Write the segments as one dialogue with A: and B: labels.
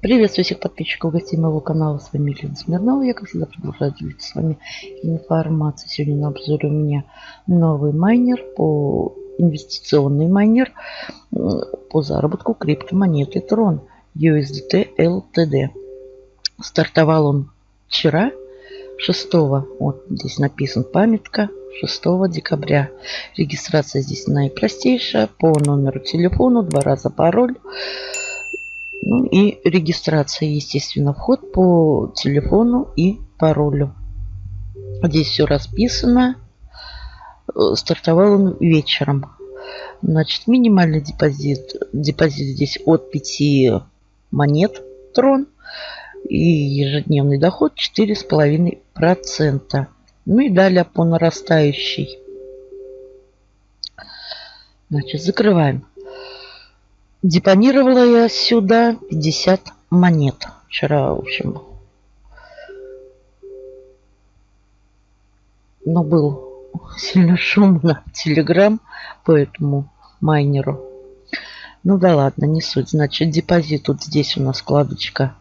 A: Приветствую всех подписчиков гостей моего канала. С вами Елена Смирнова. Я, как всегда, продолжаю делиться с вами информацией. Сегодня на обзоре у меня новый майнер по инвестиционный майнер по заработку криптомонеты Tron USDT LTD. Стартовал он вчера, 6, вот здесь написан памятка, 6 декабря. Регистрация здесь наипростейшая. По номеру телефона, два раза пароль. Ну и регистрация, естественно, вход по телефону и паролю. Здесь все расписано. Э, стартовал он вечером. Значит, минимальный депозит. Депозит здесь от 5 монет трон. И ежедневный доход 4,5%. Ну и далее по нарастающей. Значит, закрываем. Депонировала я сюда 50 монет. Вчера, в общем, но был сильно шумно Телеграм по этому майнеру. Ну да ладно, не суть. Значит, депозит вот здесь у нас вкладочка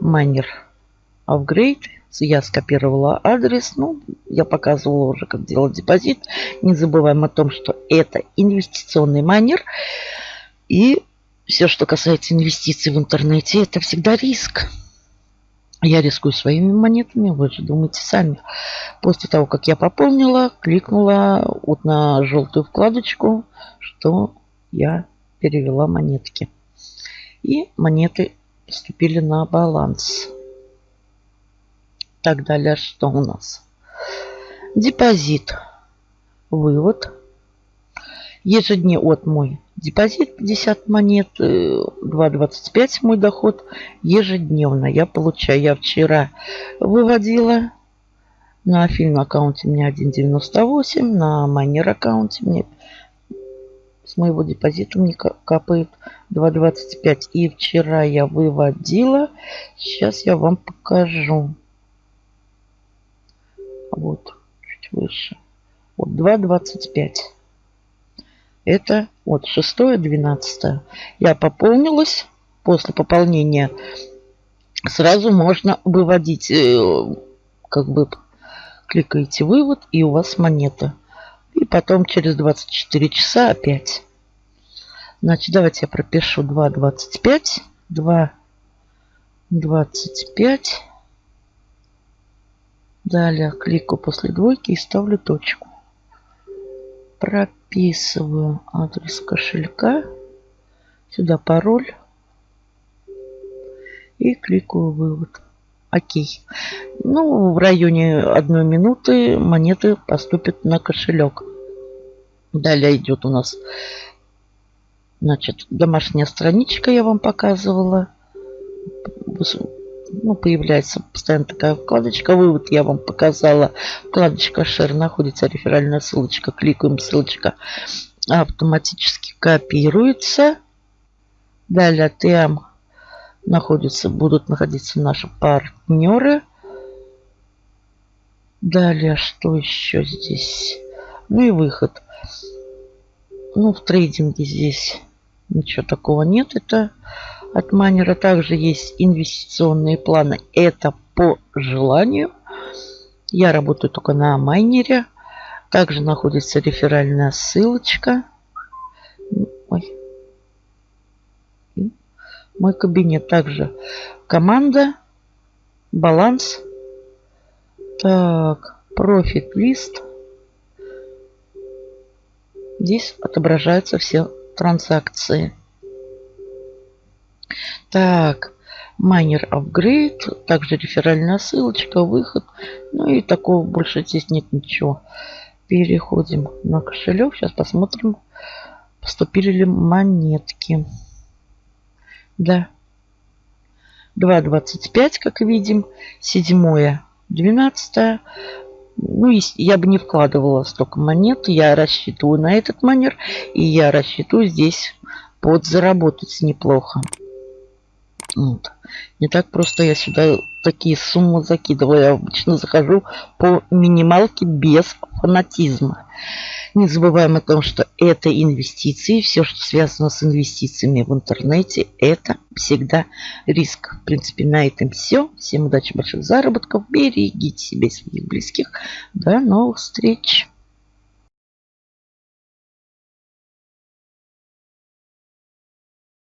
A: майнер upgrade. Я скопировала адрес. Ну, я показывала уже, как делать депозит. Не забываем о том, что это инвестиционный майнер. И все, что касается инвестиций в интернете, это всегда риск. Я рискую своими монетами, вы же думаете сами. После того, как я пополнила, кликнула вот на желтую вкладочку, что я перевела монетки. И монеты поступили на баланс. Так далее, что у нас? Депозит. Вывод. Ежедневно от мой Депозит 50 монет, 2,25 э, мой доход ежедневно. Я получаю. Я вчера выводила на фильм аккаунте мне 1,98, на майнер аккаунте мне с моего депозита мне капает 2,25. И вчера я выводила. Сейчас я вам покажу. Вот, чуть выше. Вот 2,25. Это вот 6-12. Я пополнилась. После пополнения сразу можно выводить. Э, как бы кликаете вывод и у вас монета. И потом через 24 часа опять. Значит, давайте я пропишу 2,25. 2,25. Далее кликаю после двойки и ставлю точку. Прописываю адрес кошелька. Сюда пароль. И кликаю вывод. Окей. Ну, в районе одной минуты монеты поступят на кошелек. Далее идет у нас, значит, домашняя страничка, я вам показывала ну, появляется постоянно такая вкладочка. Вывод я вам показала. Вкладочка Share находится реферальная ссылочка. Кликаем, ссылочка автоматически копируется. Далее там находятся, будут находиться наши партнеры. Далее, что еще здесь? Ну и выход. Ну, в трейдинге здесь ничего такого нет. Это от майнера также есть инвестиционные планы. Это по желанию. Я работаю только на майнере. Также находится реферальная ссылочка. Ой. Мой кабинет также команда, баланс. Так, профит лист. Здесь отображаются все транзакции. Так, майнер апгрейд, также реферальная ссылочка, выход. Ну и такого больше здесь нет ничего. Переходим на кошелек. Сейчас посмотрим, поступили ли монетки. Да. 2.25, как видим. 7 12 ну, я бы не вкладывала столько монет. Я рассчитываю на этот манер. И я рассчитываю здесь подзаработать неплохо. Вот. Не так просто я сюда такие суммы закидываю. Я обычно захожу по минималке без фанатизма. Не забываем о том, что это инвестиции. Все, что связано с инвестициями в интернете, это всегда риск. В принципе, на этом все. Всем удачи, больших заработков. Берегите себя и своих близких. До новых встреч.